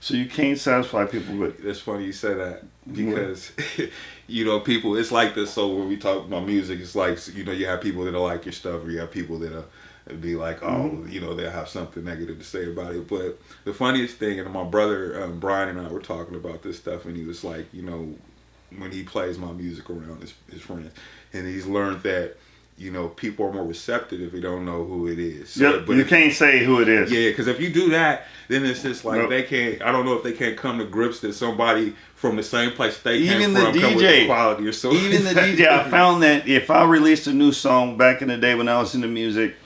So you can't satisfy people with. It's funny you say that because you know people. It's like this. So when we talk about music, it's like you know you have people that don't like your stuff, or you have people that are be like, oh, mm-hmm. you know, they'll have something negative to say about it. But the funniest thing, and my brother um, Brian and I were talking about this stuff, and he was like, you know, when he plays my music around his, his friends, and he's learned that you know, people are more receptive if you don't know who it is. So, yep, but you can't say who it is. Yeah, because if you do that, then it's just like nope. they can't. I don't know if they can't come to grips that somebody from the same place they even the from DJ quality or so. Even the DJ, I found that if I released a new song back in the day when I was into music,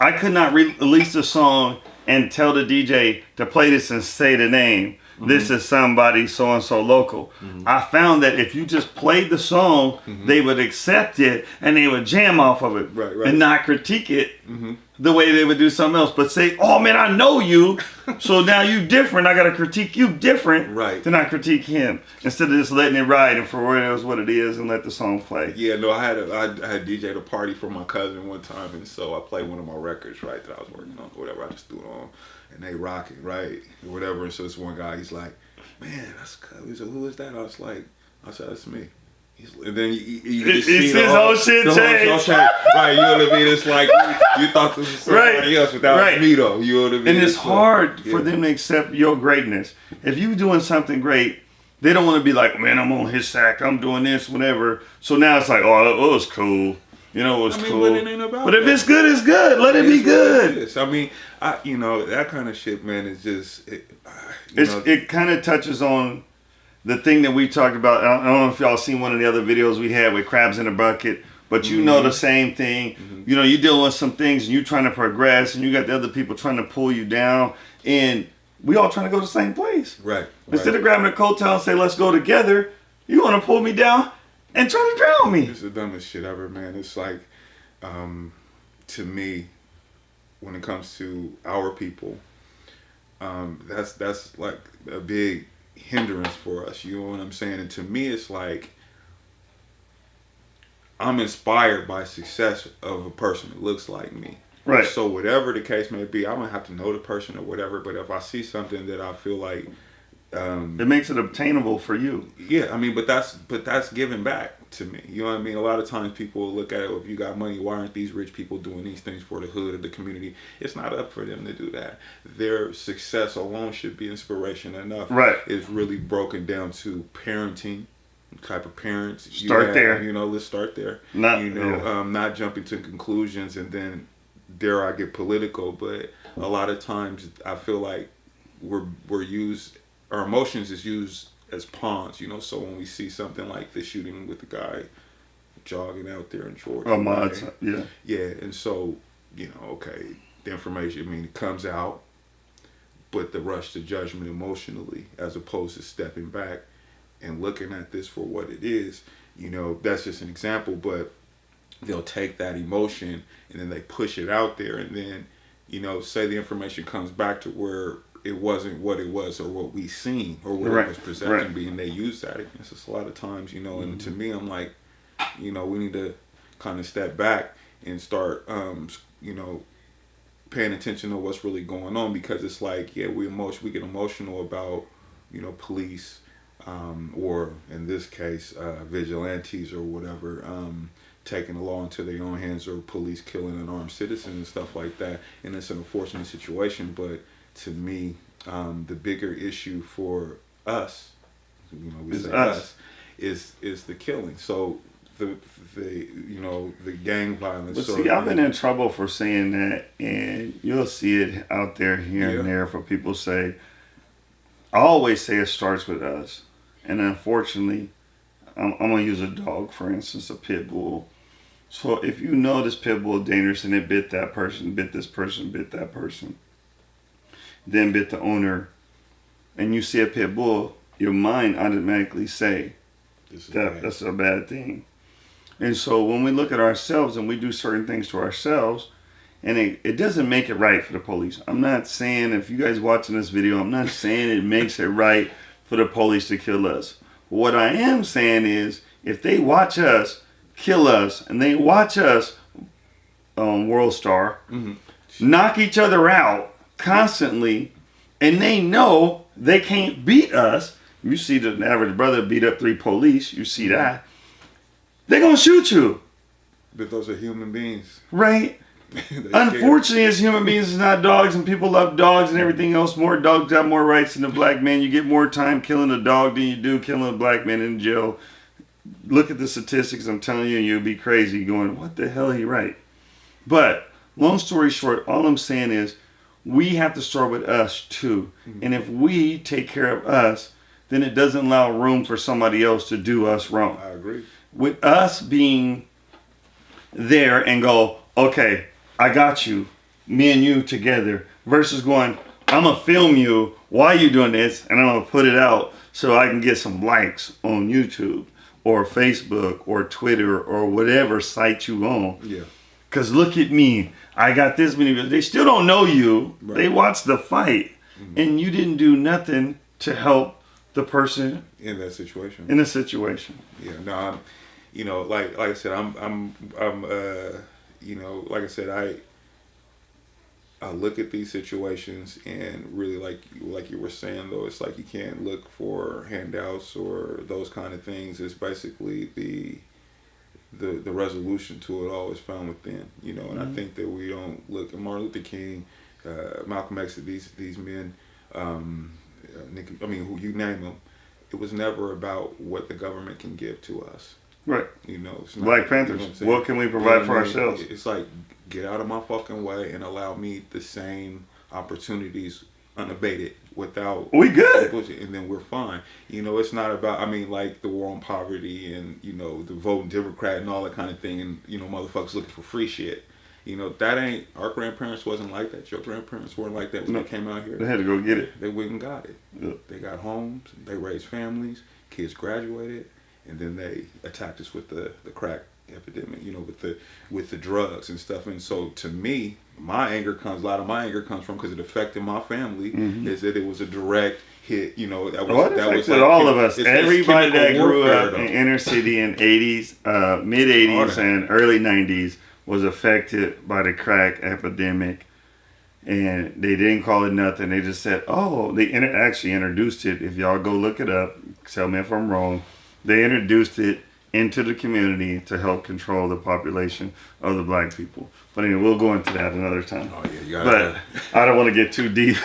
I could not re- release a song and tell the DJ to play this and say the name Mm-hmm. This is somebody so and so local. Mm-hmm. I found that if you just played the song, mm-hmm. they would accept it and they would jam off of it right, right. and not critique it mm-hmm. the way they would do something else. But say, "Oh man, I know you, so now you different. I got to critique you different, right? Then I critique him instead of just letting it ride and for what it is what it is and let the song play." Yeah, no, I had a, I had DJed a party for my cousin one time, and so I played one of my records right that I was working on, or whatever. I just threw it on and they rocking, right? Or whatever. And so this one guy, he's like, man, that's cool. He said, who is that? I was like, I said, that's me. He's, and then you, you, you see the whole, whole shit change. right, you know what I mean? It's like you, thought this was somebody right. else without right. me though. You know what I mean? And it's, it's hard like, yeah. for them to accept your greatness. If you are doing something great, they don't want to be like, man, I'm on his sack, I'm doing this, whatever. So now it's like, oh, it was cool. You know, it was I mean, cool. But, but if it's good, it's good. Let it, it be good. I mean, I you know that kind of shit, man. Is just it, it's know. it kind of touches on the thing that we talked about. I don't know if y'all seen one of the other videos we had with crabs in a bucket. But you mm-hmm. know the same thing. Mm-hmm. You know, you're dealing with some things and you're trying to progress and you got the other people trying to pull you down. And we all trying to go to the same place. Right. Instead right. of grabbing a coattail and say, let's go together, you want to pull me down and try to drown me. It's the dumbest shit ever, man. It's like, um, to me, when it comes to our people, um, that's that's like a big hindrance for us. You know what I'm saying? And to me, it's like I'm inspired by success of a person that looks like me. Right. So whatever the case may be, I don't have to know the person or whatever. But if I see something that I feel like um, it makes it obtainable for you. Yeah, I mean, but that's but that's giving back to me. You know what I mean? A lot of times people look at it, if you got money, why aren't these rich people doing these things for the hood of the community? It's not up for them to do that. Their success alone should be inspiration enough. Right. It's really broken down to parenting, type of parents. Start have, there. You know, let's start there. Not, you know, yeah. um, not jumping to conclusions and then dare I get political, but a lot of times I feel like we're we're used our emotions is used as pawns, you know. So when we see something like the shooting with the guy jogging out there in Georgia, oh, right? yeah, yeah, and so you know, okay, the information, I mean, it comes out, but the rush to judgment emotionally, as opposed to stepping back and looking at this for what it is, you know, that's just an example, but they'll take that emotion and then they push it out there, and then you know, say the information comes back to where it wasn't what it was or what we seen or what right. it was presenting right. being they use that against us a lot of times you know and mm-hmm. to me i'm like you know we need to kind of step back and start um you know paying attention to what's really going on because it's like yeah we emotion we get emotional about you know police um, or in this case uh, vigilantes or whatever um, taking the law into their own hands or police killing an armed citizen and stuff like that and it's an unfortunate situation but to me, um, the bigger issue for us, you know, we it's say us. us, is is the killing. So the the you know the gang violence. But see, I've been in trouble for saying that, and you'll see it out there here yeah. and there for people say. I always say it starts with us, and unfortunately, I'm, I'm gonna use a dog for instance, a pit bull. So if you know this pit bull is dangerous and it bit that person, bit this person, bit that person, then bit the owner, and you see a pit bull, your mind automatically say that that's a bad thing. And so when we look at ourselves and we do certain things to ourselves, and it, it doesn't make it right for the police. I'm not saying if you guys watching this video, I'm not saying it makes it right for the police to kill us. What I am saying is if they watch us kill us and they watch us um, World Star mm-hmm. knock each other out constantly and they know they can't beat us. You see the average brother beat up three police. You see that. They're gonna shoot you. But those are human beings. Right. Unfortunately, as human beings, it's not dogs, and people love dogs and everything else. More dogs have more rights than a black man. You get more time killing a dog than you do killing a black man in jail. Look at the statistics. I'm telling you, you'll be crazy going, what the hell, he right. But long story short, all I'm saying is we have to start with us too. Mm-hmm. And if we take care of us, then it doesn't allow room for somebody else to do us wrong. I agree. With us being there and go, okay, I got you, me and you together, versus going, I'm gonna film you while you're doing this and I'm gonna put it out so I can get some likes on YouTube or Facebook or Twitter or whatever site you own. Yeah. Cause look at me, I got this many. They still don't know you. Right. They watched the fight, mm-hmm. and you didn't do nothing to help the person in that situation. In a situation. Yeah. No, I'm. You know, like like I said, I'm I'm I'm uh, you know, like I said, I I look at these situations and really like like you were saying though, it's like you can't look for handouts or those kind of things. It's basically the the the resolution to it all is found within, you know. And mm-hmm. I think that we don't look at Martin Luther King, uh, Malcolm X, these these men, um, uh, Nick, I mean, who you name them. It was never about what the government can give to us. Right. You know, not, Black Panthers. You know what, what, can we provide for ourselves? It's like get out of my fucking way and allow me the same opportunities unabated without we good. and then we're fine. You know it's not about i mean like the war on poverty and you know the voting democrat and all that kind of thing and you know motherfuckers looking for free shit. You know that ain't our grandparents wasn't like that. Your grandparents weren't like that when no, they came out here. They had to go get it. They went and got it. Yep. they got homes they raised families kids graduated and then they attacked us with the the crack epidemic, you know, with the with the drugs and stuff. And so to me, my anger comes a lot of my anger comes from because it affected my family. Mm-hmm. Is that it was a direct hit, you know, that was well, that was like, all of us. Everybody that grew up though. in inner city in eighties, uh, mid eighties and early nineties was affected by the crack epidemic. And they didn't call it nothing. They just said, "Oh, they inter- actually introduced it. If y'all go look it up, tell me if I'm wrong. They introduced it into the community to help control the population of the black people. But anyway, we'll go into that another time. Oh yeah, you got But I don't want to get too deep.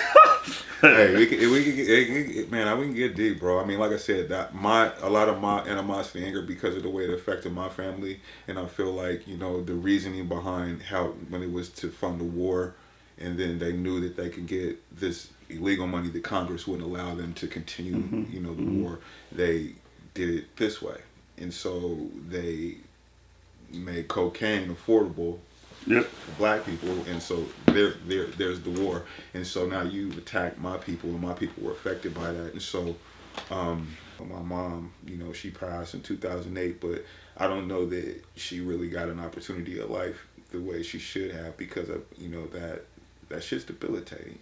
hey, we can, we can get, man, I we can get deep, bro. I mean, like I said, that my a lot of my animosity, anger, because of the way it affected my family, and I feel like you know the reasoning behind how when it was to fund the war, and then they knew that they could get this illegal money that Congress wouldn't allow them to continue, mm-hmm. you know, the mm-hmm. war. They did it this way and so they made cocaine affordable yep. for black people, and so there, there, there's the war, and so now you've attacked my people, and my people were affected by that, and so, um, my mom, you know, she passed in 2008, but I don't know that she really got an opportunity of life the way she should have because of you know that that shit's debilitating.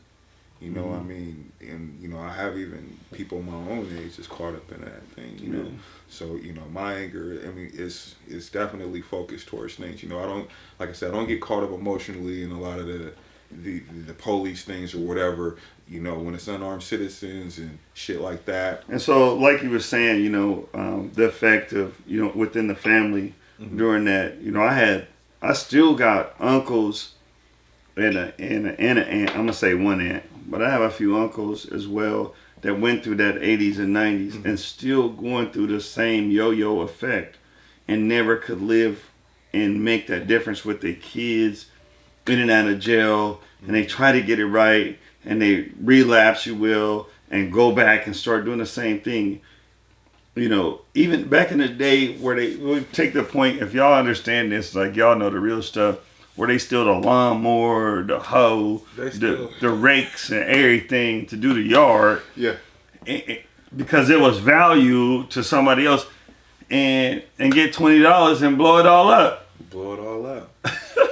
You know, mm-hmm. I mean, and you know, I have even people my own age just caught up in that thing. You know, so you know, my anger, I mean, it's it's definitely focused towards things. You know, I don't, like I said, I don't get caught up emotionally in a lot of the the the police things or whatever. You know, when it's unarmed citizens and shit like that. And so, like you were saying, you know, um, the effect of you know within the family mm-hmm. during that. You know, I had, I still got uncles and a and a, and a aunt. I'm gonna say one aunt but I have a few uncles as well that went through that 80s and 90s mm-hmm. and still going through the same yo-yo effect and never could live and make that difference with their kids in and out of jail mm-hmm. and they try to get it right and they relapse you will and go back and start doing the same thing you know even back in the day where they would take the point if y'all understand this like y'all know the real stuff where they steal the lawnmower, the hoe, the, the rakes and everything to do the yard. Yeah. because it was value to somebody else and and get twenty dollars and blow it all up. Blow it all up.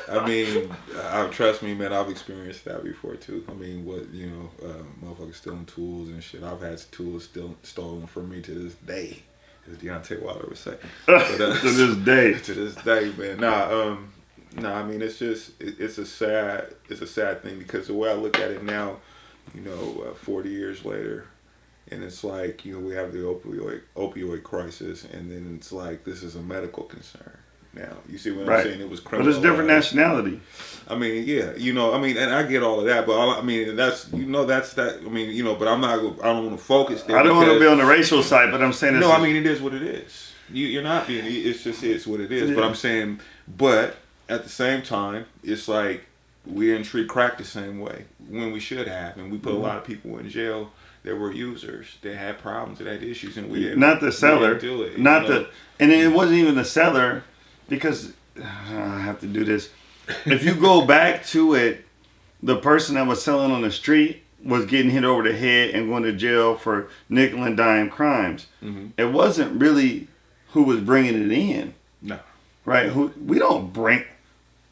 I mean, I, trust me, man. I've experienced that before too. I mean, what you know, uh, motherfuckers stealing tools and shit. I've had tools still stolen from me to this day, as Deontay Wilder would say. But, uh, to this day. To this day, man. Nah, um, no, I mean it's just it, it's a sad it's a sad thing because the way I look at it now, you know, uh, 40 years later, and it's like you know we have the opioid opioid crisis, and then it's like this is a medical concern. Now you see what Right. I'm saying? It was criminal. But it's different nationality. I mean, yeah, you know, I mean, and I get all of that, but all, I mean, that's you know, that's that. I mean, you know, but I'm not. I don't want to focus there. I don't want to be on the racial side, but I'm saying no, I mean it is what it is. You, you're not being. It's just it's what it is. But I'm saying, but at the same time, it's like we didn't treat crack the same way when we should have, and we put Mm-hmm. a lot of people in jail that were users. that had problems. They had issues, and we didn't. not the seller, do it, not you know? the, and it wasn't even the seller, because I have to do this. If you go back to it, the person that was selling on the street was getting hit over the head and going to jail for nickel and dime crimes. Mhm. It wasn't really who was bringing it in, No. right? Who we don't bring.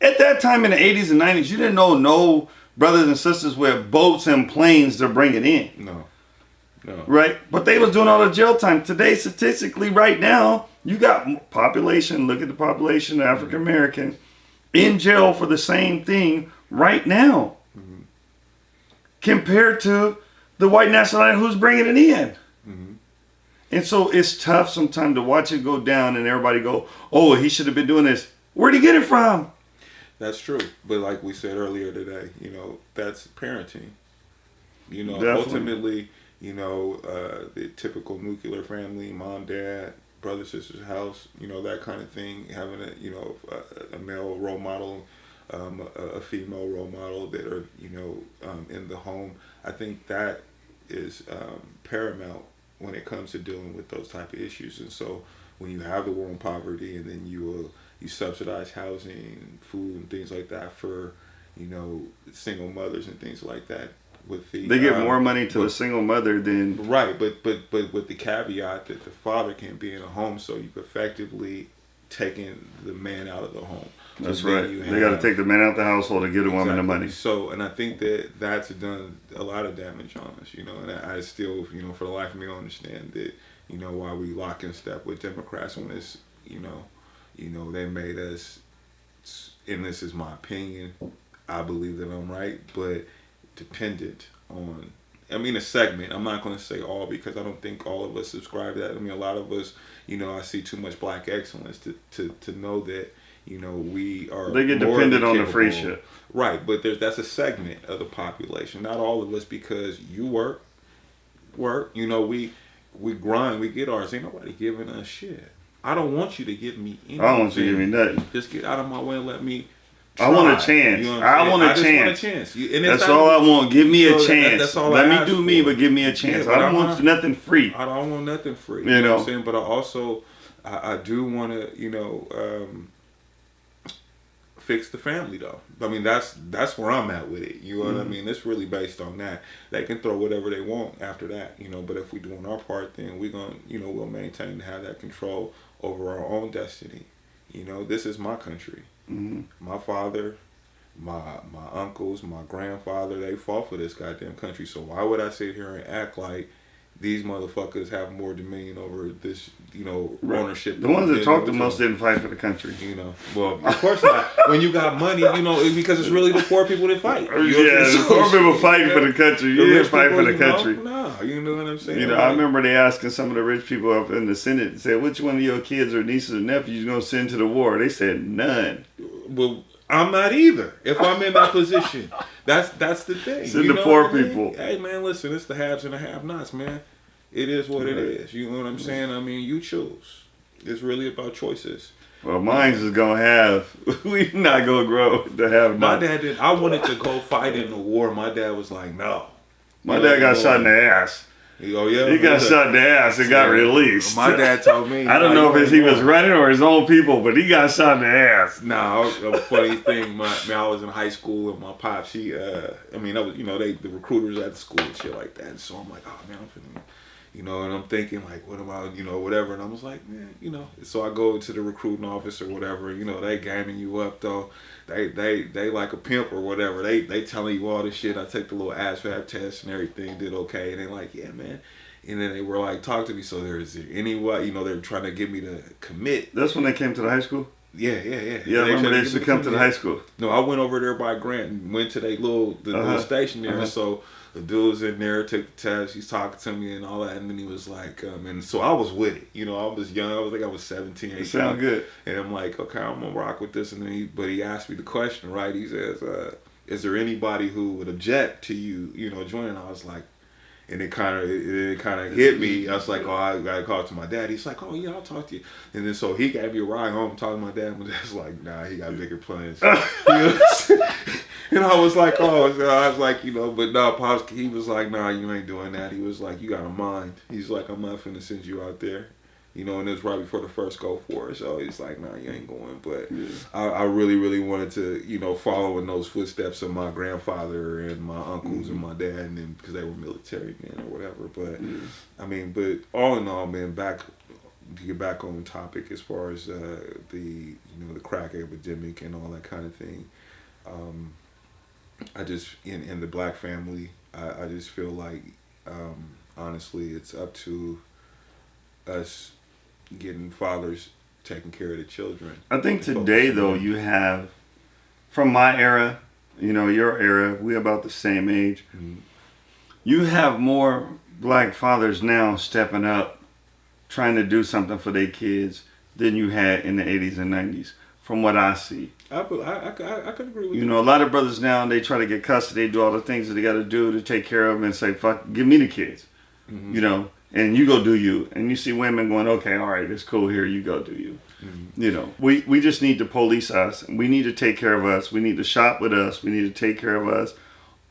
At that time in the 80s and 90s, you didn't know no brothers and sisters with boats and planes to bring it in No. No. right? But they was doing all the jail time. Today, statistically, right now, you got population. Look at the population, African mm-hmm. American, in jail for the same thing right now, mm-hmm. compared to the white nationality who's bringing it in. Mm-hmm. And so it's tough sometimes to watch it go down, and everybody go, "Oh, he should have been doing this." Where'd he get it from? That's true. But like we said earlier today, you know, that's parenting. You know, Definitely. ultimately, you know, uh, the typical nuclear family, mom, dad, brother, sister's house, you know, that kind of thing, having a, you know, a, a male role model, um, a, a female role model that are, you know, um, in the home. I think that is um, paramount when it comes to dealing with those type of issues. And so when you have the war on poverty and then you uh, you subsidize housing, food, and things like that for you know single mothers and things like that. With the They give um, more money to but- the single mother than Right, but but but with the caveat that the father can't be in a home, so you've effectively taken the man out of the home. So that's right. They got to take the man out of the household and give the woman the money. So, and I think that that's done a lot of damage on us, you know. And I, I still, you know, for the life of me, don't understand that, you know, why we lock in step with Democrats when it's, you know, you know, they made us, and this is my opinion. I believe that I'm right, but dependent on. I mean, a segment. I'm not going to say all because I don't think all of us subscribe to that. I mean, a lot of us, you know, I see too much black excellence to to, to know that, you know, we are. They get dependent on the free shit. Right, but there's that's a segment of the population. Not all of us because you work, work. You know, we we grind, we get ours. Ain't nobody giving us shit. I don't want you to give me anything. I don't want you to give me nothing. Just get out of my way and let me. I want a chance. what I'm I want a just want a chance. chance. You- and That's all I want. Give me You a know, that- chance. that's all Let I me do me, for. but give me a chance. but I don't I'm want not- nothing free. I don't want nothing free. You, You know, know. what I'm saying? But I also, I, I do want to, you know, um, fix the family though. I mean, that's that's where I'm at with it. You know what I mean? It's really based on that. They can throw whatever they want after that, you know. But if we doing our part, then we're gonna, you know, we'll maintain to have that control over our own destiny. You know, this is my country. Mhm. My father, my my uncles, my grandfather, they fought for this goddamn country. So why would I sit here and act like these motherfuckers have more dominion over this, you know, ownership? The ones that talk the most didn't fight for the country. You know, well, of course not. when you got money, you know, because it's really the poor people that fight. You know yeah, the poor people fighting you for the country. You the didn't rich fight for the you know, country. No, you know what I'm saying? You know, I remember they asking some of the rich people up in the Senate, said, which one of your kids or nieces or nephews you going to send to the war? They said, none. Well, I'm not either. If I'm in that position, that's that's the thing. Send you the poor I mean? people. Hey man, listen, it's the haves and the have-nots, man. It is what it Right. is. You know what I'm saying? I mean, you choose. It's really about choices. Well, mine's is going to have, we not to grow to have My none. dad did. I wanted to go fight in the war. My dad was like, no. My dad got shot in the ass. Oh yeah. He got shot in the ass and got released. My dad told me. I don't know if it's, he was running or his own people, but he got shot in the ass. Nah, a funny thing. My, man, I was in high school and my pop, she, uh, I mean, I was, you know, they the recruiters at the school and shit like that. So I'm like, oh man, I'm finna, you know, and I'm thinking like, what about, you know, whatever. And I was like, man, you know. So I go to the recruiting office or whatever. You know, they gaming you up though. They they they like a pimp or whatever. They they telling you all this shit. I take the little ASVAB test and everything. Did okay. And they like, yeah, man. And then they were like, talk to me. So there is there any way, you know, they're trying to get me to commit. That's when they came to the high school? Yeah, yeah, yeah. Yeah, I remember they used to come to the high school. No, I went over there by Grant and went to that little the Uh-huh. little station there. Uh-huh. So the dude was in there, took the test, he's talking to me and all that, and then he was like, um, and so I was with it, you know, I was young, I was like I was 17, 18. Sound good. And I'm like, okay, I'm gonna rock with this, and then he, but he asked me the question, right? He says, uh, is there anybody who would object to you, you know, joining? I was like, and it kind of it, it kind of hit me. I was like, oh, I got to call to my dad. He's like, oh yeah, I'll talk to you. And then so he gave me a ride home, talking to my dad. My dad's like, nah, he got bigger plans. and I was like, oh, so I was like, you know, but no, pops. He was like, nah, you ain't doing that. He was like, you got a mind. He's like, I'm not finna send you out there. You know, and it was right before the first go for it. So he's like, nah, you ain't going. But yeah. I, I, really, really wanted to, you know, follow in those footsteps of my grandfather and my uncles mm-hmm. and my dad, and then because they were military men or whatever. But yeah. I mean, but all in all, man, back to get back on topic as far as uh, the, you know, the crack epidemic and all that kind of thing. Um, I just in in the black family, I, I just feel like, um, honestly, it's up to us getting fathers taking care of the children. I think today though you have from my era, you know, your era, we're about the same age. Mm-hmm. You have more black fathers now stepping up trying to do something for their kids than you had in the 80s and 90s from what I see. I, I, I, I could agree with you. You know, a lot of brothers now, they try to get custody, do all the things that they got to do to take care of them and say, fuck, give me the kids. Mm-hmm. You know, and you go do you and you see women going okay all right it's cool here you go do you mm-hmm. you know we we just need to police us we need to take care of us we need to shop with us we need to take care of us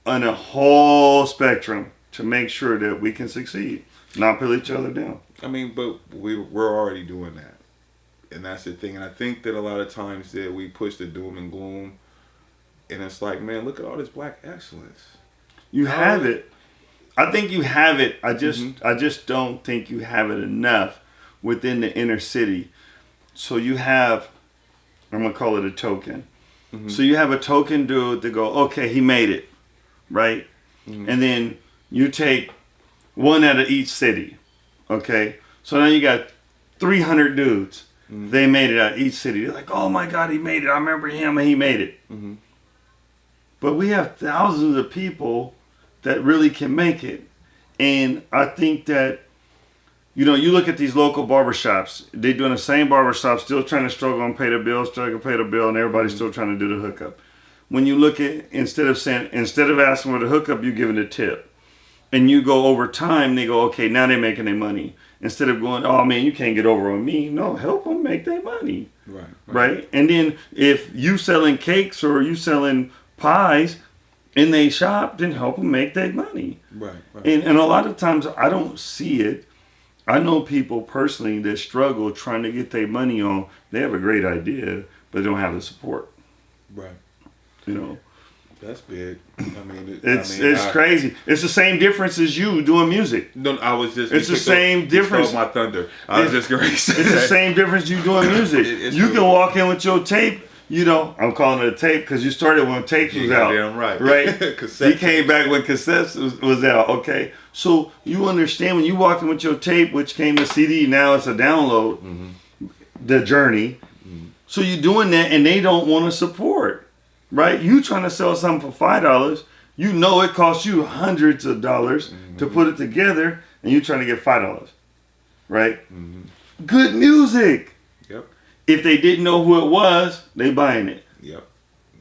on a whole spectrum to make sure that we can succeed not pull each other down i mean but we we're already doing that and that's the thing and i think that a lot of times that we push the doom and gloom and it's like man look at all this black excellence you How have it I think you have it. I just mm-hmm. I just don't think you have it enough within the inner city. So you have I'm gonna call it a token. Mm-hmm. So you have a token dude to go, okay, he made it, right? Mm-hmm. And then you take one out of each city, okay? So now you got 300 dudes. They made it out of each city. They're like, oh my God, he made it. I remember him and he made it. Mm-hmm. But we have thousands of people that really can make it. And I think that, you know, you look at these local barbershops, they're doing the same barbershop, still trying to struggle and pay the bill, struggle to pay the bill, and everybody's mm-hmm. still trying to do the hookup. When you look at, instead of saying, instead of asking for the hookup, you're giving a tip. And you go over time, they go, okay, now they're making their money. Instead of going, oh man, you can't get over on me. No, help them make their money. Right, right. Right. And then if you selling cakes or you selling pies, and they shop, then help them make their money. Right, right. And, and a lot of times I don't see it. I know people personally that struggle trying to get their money on. They have a great idea, but they don't have the support. Right. You know. That's big. I mean, it, it's I mean, it's I, crazy. It's the same difference as you doing music. No, I was just. It's the same up, difference. My thunder. I was just going to say. It's the same difference you doing music. It, you can walk in with your tape you know, I'm calling it a tape because you started when tapes was out. Damn right. Right. he came back when cassettes was, was, out. Okay. So you understand when you walk in with your tape, which came to CD, now it's a download, mm-hmm. the journey. Mm-hmm. So you're doing that and they don't want to support. Right? You trying to sell something for five dollars, you know it costs you hundreds of dollars mm-hmm. to put it together, and you're trying to get five dollars. Right? Mm-hmm. Good music Yep. if they didn't know who it was, they buying it. Yep.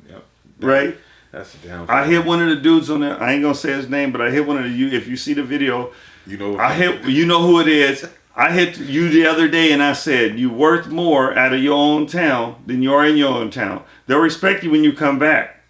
Yep. right? That's the down. I hit one of the dudes on there. I ain't gonna say his name, but I hit one of the you. If you see the video, you know. I hit. You know who it is. I hit you the other day, and I said you're worth more out of your own town than you are in your own town. They'll respect you when you come back.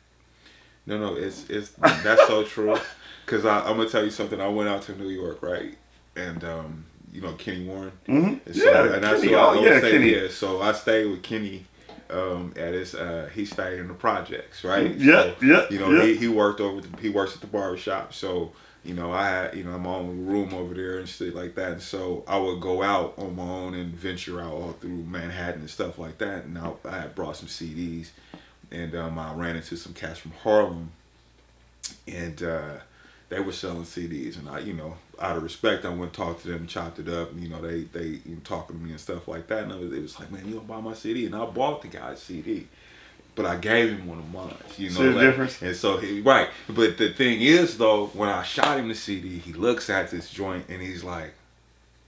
No, no, it's it's that's so true. Cause I, I'm gonna tell you something. I went out to New York, right, and um, you know Kenny Warren. Mm-hmm. So, yeah, and that's Kenny, what I yeah. Kenny. Yeah, so I stayed with Kenny um, at his. Uh, he stayed in the projects, right? Yeah, so, yeah. You know, yeah. He, he worked over. The, he works at the barbershop, so you know I had you know my own room over there and shit like that. And so I would go out on my own and venture out all through Manhattan and stuff like that. And I, I had brought some CDs, and um, I ran into some cats from Harlem, and. Uh, they were selling CDs, and I, you know, out of respect, I went talked to them, chopped it up. And, you know, they they you know, talking to me and stuff like that. And was, it was like, man, you don't buy my CD, and I bought the guy's CD. But I gave him one of mine. You know, See the like- difference? And so he right. But the thing is though, when I shot him the CD, he looks at this joint and he's like,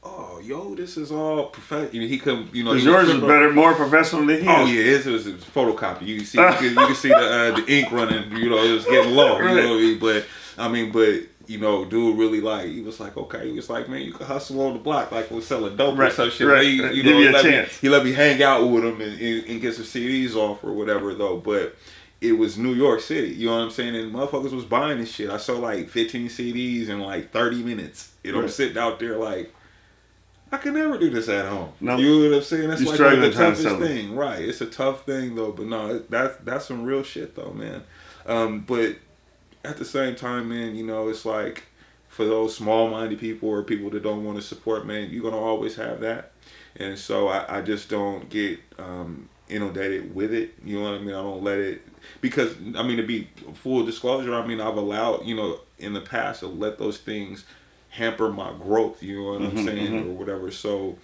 "Oh, yo, this is all professional." He come, you know, Because he was yours is better, more professional than his. Oh yeah, his was a photocopy. You can see, you can, you can see the uh, the ink running. You know, it was getting low. You know what I mean? But I mean, but you know, dude really like he was like, okay, he was like, man, you can hustle on the block like we're selling dope or Right, some shit. right, He, right. you Give know, you a let me- chance. he let me hang out with him and, and, and get some CDs off or whatever though. But it was New York City. You know what I'm saying? And motherfuckers was buying this shit. I sold like 15 CDs in like 30 minutes. You know, I'm sitting out there like. I can never do this at home. No. You know what I'm saying? That's like one of struggling the to toughest thing, right? It's a tough thing though, but no, that's that's some real shit though, man. Um, but at the same time, man, you know, it's like for those small-minded people or people that don't want to support, man, you're gonna always have that, and so I, I just don't get um, inundated with it. You know what I mean? I don't let it because I mean to be full disclosure, I mean I've allowed you know in the past to let those things hamper my growth. You know what I'm Mhm, saying mhm. or whatever. So.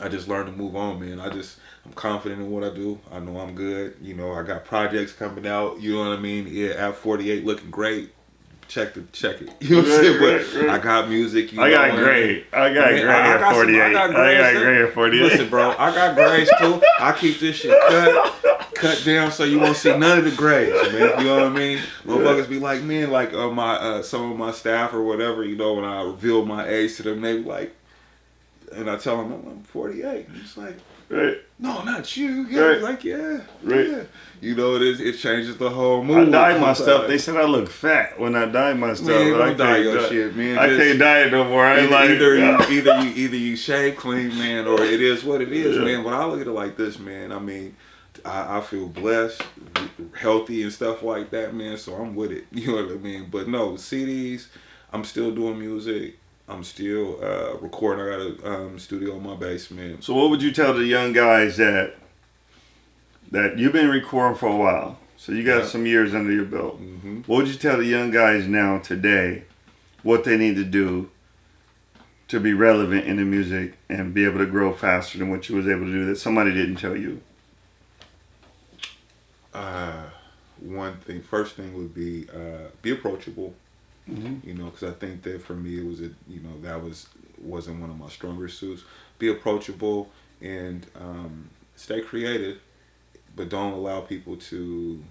I just learned to move on, man. I just I'm confident in what I do. I know I'm good. You know, I got projects coming out. You know what I mean? Yeah, at 48 looking great. Check the check it. You know what I'm saying? but right. I got music. You I know, got great. I got I mean, great I- I at got some- I 48. I got got grades too. great at 48. Listen, bro, I got grades too. I keep this shit cut, cut down so you won't see none of the grades, man. You know what I mean? Motherfuckers be like, man, like uh, my uh, some of my staff or whatever, you know, when I reveal my age to them, they be like, and I tell them I'm 48. He's like, Right. no, not you. Yeah, Right. like yeah, Right. yeah. You know, it is. It changes the whole mood. I dyed my stuff. They said I look fat when I dyed my stuff. Man, I dye can't your dye- shit, man. I can't dye it no more. I ain't Either, like either, you, either you either you shave clean, man, or it is what it is, Yeah. man. But I look at it like this, man. I mean, I, I feel blessed, healthy, and stuff like that, man. So I'm with it. You know what I mean? But no CDs. I'm still doing music. I'm still uh, recording. I got a um, studio in my basement. So what would you tell the young guys that that you've been recording for a while? So you got Yeah. some years under your belt. hmm What would you tell the young guys now today what they need to do to be relevant in the music and be able to grow faster than what you was able to do that somebody didn't tell you? Uh, one thing, first thing would be uh, be approachable. Mhm. You know, because I think that for me it was a you know that was wasn't one of my stronger suits. Be approachable and um, stay creative, but don't allow people to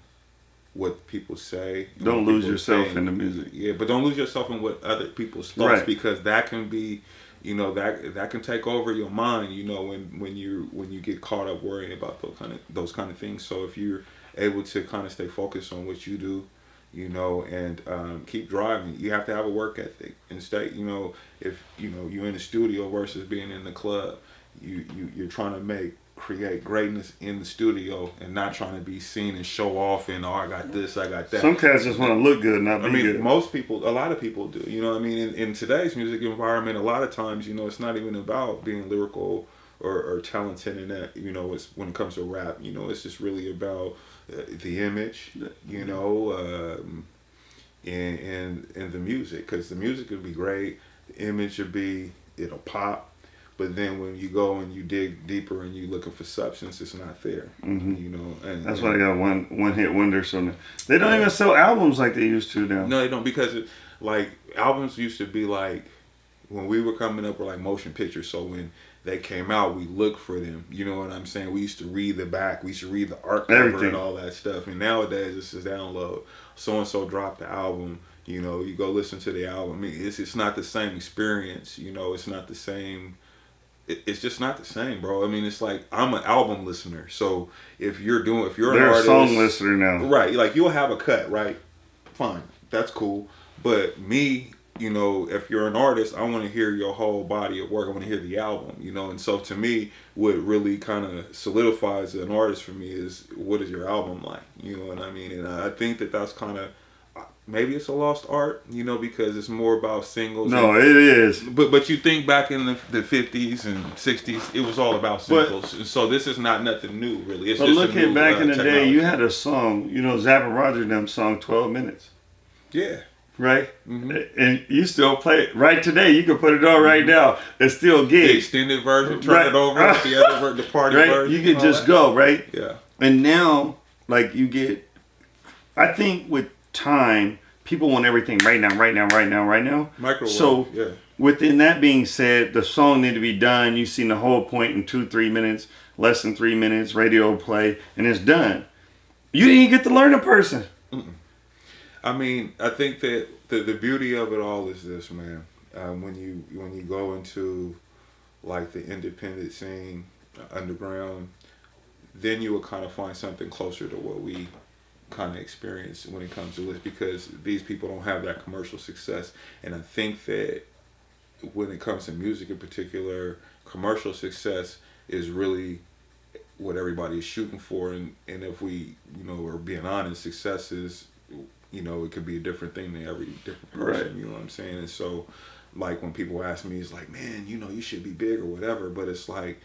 what people say. Don't lose yourself in the music. Yeah, but don't lose yourself in what other people's thoughts Right. because that can be, you know, that that can take over your mind. You know, when when you when you get caught up worrying about those kind of those kind of things. So if you're able to kind of stay focused on what you do, you know, and um, keep driving, you have to have a work ethic and stay. You know, if you know you're in the studio versus being in the club, you you you're trying to make create greatness in the studio and not trying to be seen and show off and oh I got this I got that. Some cats just want to look good, not be I mean, good. most people, a lot of people do. You know what I mean? In, in today's music environment, a lot of times, you know, it's not even about being lyrical or, or talented in that. You know, it's when it comes to rap, you know, it's just really about uh, the image, you know, um, and, and, and the music. Because the music would be great, the image would be, it'll pop. But then when you go and you dig deeper and you looking for substance, it's not there. Mhm. You know, and That's and- why they got one one hit wonder. So they don't even sell albums like they used to now. No, they don't because it, like albums used to be like when we were coming up were like motion pictures. So when they came out, we look for them. You know what I'm saying? We used to read the back. We used to read the art cover Everything. and all that stuff. And nowadays it's just download. So and so dropped the album. You know, you go listen to the album. It's it's not the same experience. You know, it's not the same. It, it's just not the same, bro. I mean, it's like I'm an album listener. So if you're doing, if you're an They're a artist, song listener now. Right. Like you'll have a cut, right? Fine. That's cool. But me, you know, if you're an artist, I want to hear your whole body of work. I want to hear the album, you know. And so to me, what really kind of solidifies an artist for me is what is your album like? You know what I mean? And I think that that's kind of maybe it's a lost art, you know, because it's more about singles. No, and- it is. but but you think back in the, the 50s and 60s, it was all about singles. and so this is not nothing new, really. It's But just a look at new, back uh, in the day, you had a song, you know, Zapp & Roger them song 12 minutes, yeah. Right? Mhm. And you still play it right today. You can put it on right now. It's still gig. the extended version, turn Right. it over, the other the party right? version. You can just that. go, right? Yeah. And now like you get. I think with time, people want everything right now, right now, right now, right now. Microwave. So yeah. within that being said, the song need to be done. You've seen the whole point in two, three minutes, less than three minutes, radio play, and it's done. You didn't even get to learn a person. I mean, I think that the, the beauty of it all is this, man. Um, when you when you go into like the independent scene, uh, underground, then you will kind of find something closer to what we kind of experience when it comes to this because these people don't have that commercial success, and I think that when it comes to music in particular, commercial success is really what everybody is shooting for and, and if we you know are being honest success is you know it could be a different thing to every different person Right. you know what i'm saying and so like when people ask me it's like man you know you should be big or whatever but it's like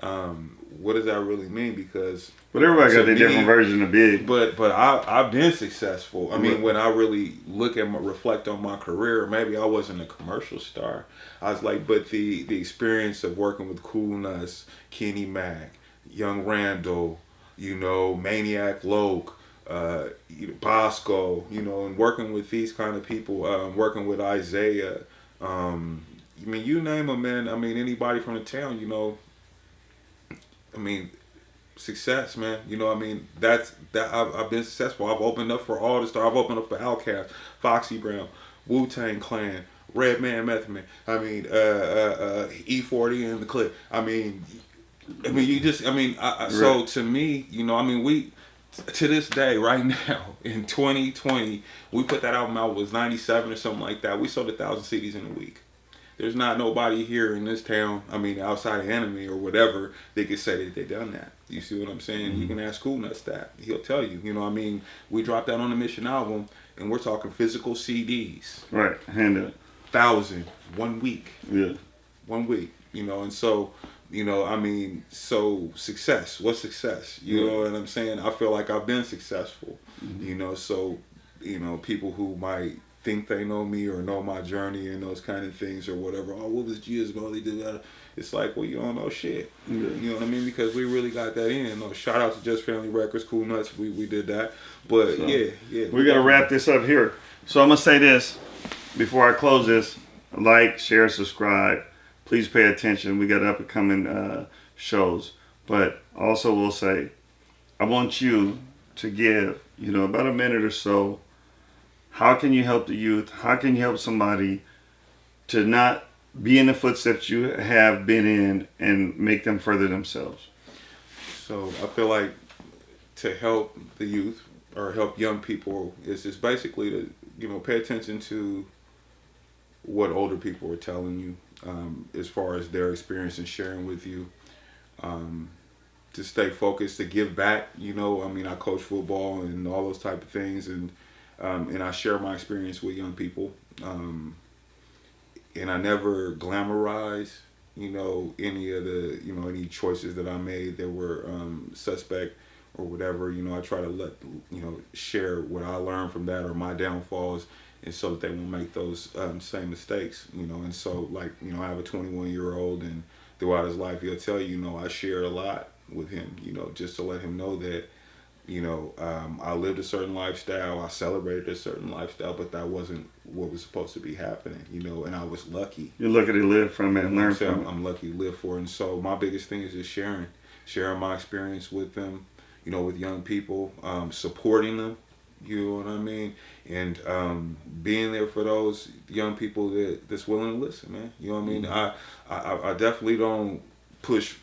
um what does that really mean because But everybody got a different version of big. but but I I've been successful. I mean, Right. when I really look at my reflect on my career, maybe I wasn't a commercial star. I was like, but the the experience of working with Cool Nutz, Kenny Mack, Young Randall, you know, Maniac Lok, uh, you know, Bosco, you know, and working with these kind of people, um, working with Isaiah. Um, I mean, you name them, man. I mean, anybody from the town, you know. I mean, success, man. You know, I mean, that's that. I've, I've been successful. I've opened up for all the stars. I've opened up for Outkast, Foxy Brown, Wu-Tang Clan, Redman, Method Man. I mean, uh, uh, uh, E40 and the Click. I mean, I mean, you just. I mean, I, I, so to me, you know, I mean, we to this day, right now in 2020, we put that album out it was 97 or something like that. We sold a thousand CDs in a week. There's not nobody here in this town, I mean, outside of Enemy or whatever, they could say that they done that. You see what I'm saying? You mm-hmm. can ask Cool Nutz that. He'll tell you. You know, what I mean, we dropped that on the Mission album, and we're talking physical CDs. Right, hand up. Thousand, one week. Yeah. One week. You know, and so, you know, I mean, so success. What's success? You know what I'm saying? I feel like I've been successful. Mm-hmm. You know, so, you know, people who might think they know me or know my journey and those kind of things or whatever. Oh, what was Gia's Molly do that? It's like, well, you don't know shit. Yeah. You know what I mean? Because we really got that in. No, shout out to Jus Family Records, Cool Nutz. We we did that. But So, yeah, yeah. We gotta wrap this up here. So I'm gonna say this before I close this: like, share, subscribe. Please pay attention. We got up and coming uh, shows, but also we'll say, I want you to give, you know, about a minute or so. How can you help the youth? How can you help somebody to not be in the footsteps you have been in and make them further themselves? So I feel like to help the youth or help young people is just basically to you know pay attention to what older people are telling you um, as far as their experience and sharing with you. Um, to stay focused, to give back. You know, I mean, I coach football and all those type of things, and um, and I share my experience with young people. Um, and I never glamorize, you know, any of the, you know, any choices that I made that were um, suspect or whatever. You know, I try to let, you know, share what I learned from that or my downfalls, and so that they won't make those um, same mistakes. You know, and so like, you know, I have a 21 year old, and throughout his life, he'll tell you, you know, I shared a lot with him. You know, just to let him know that you know, um, I lived a certain lifestyle, I celebrated a certain lifestyle, but that wasn't what was supposed to be happening, you know, and I was lucky. You're lucky to live from it, and learn So from I'm, it. I'm lucky to live for it. And so my biggest thing is just sharing, sharing my experience with them, you know, with young people, um, supporting them, you know what I mean? And um, being there for those young people that, that's willing to listen, man. You know what I mean? I, I, I definitely don't push,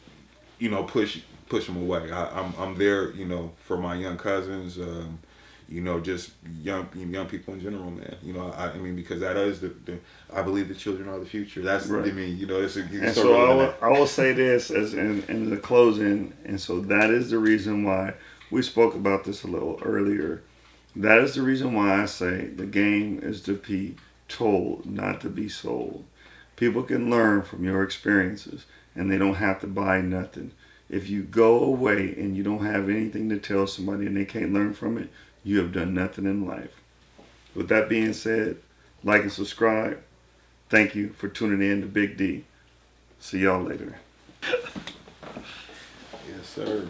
you know, push push them away. I, I'm I'm there, you know, for my young cousins, um, you know, just young young people in general, man. You know, I, I mean, because that is the, the I believe the children are the future. That's Right. I mean, you know, it's a, you And so I will, I will say this as in, in the closing, and so that is the reason why we spoke about this a little earlier. That is the reason why I say the game is to be told, not to be sold. People can learn from your experiences, and they don't have to buy nothing. If you go away and you don't have anything to tell somebody and they can't learn from it, you have done nothing in life. With that being said, like and subscribe. Thank you for tuning in to Big D. See y'all later. yes, sir.